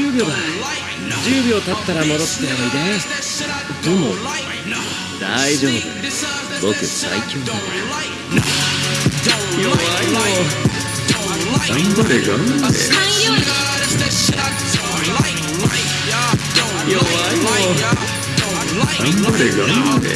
10秒だ。10秒経ったら戻っておいで。でも大丈夫僕最強だから弱いの頑張れ頑張れ。弱いの頑張れ頑張れ。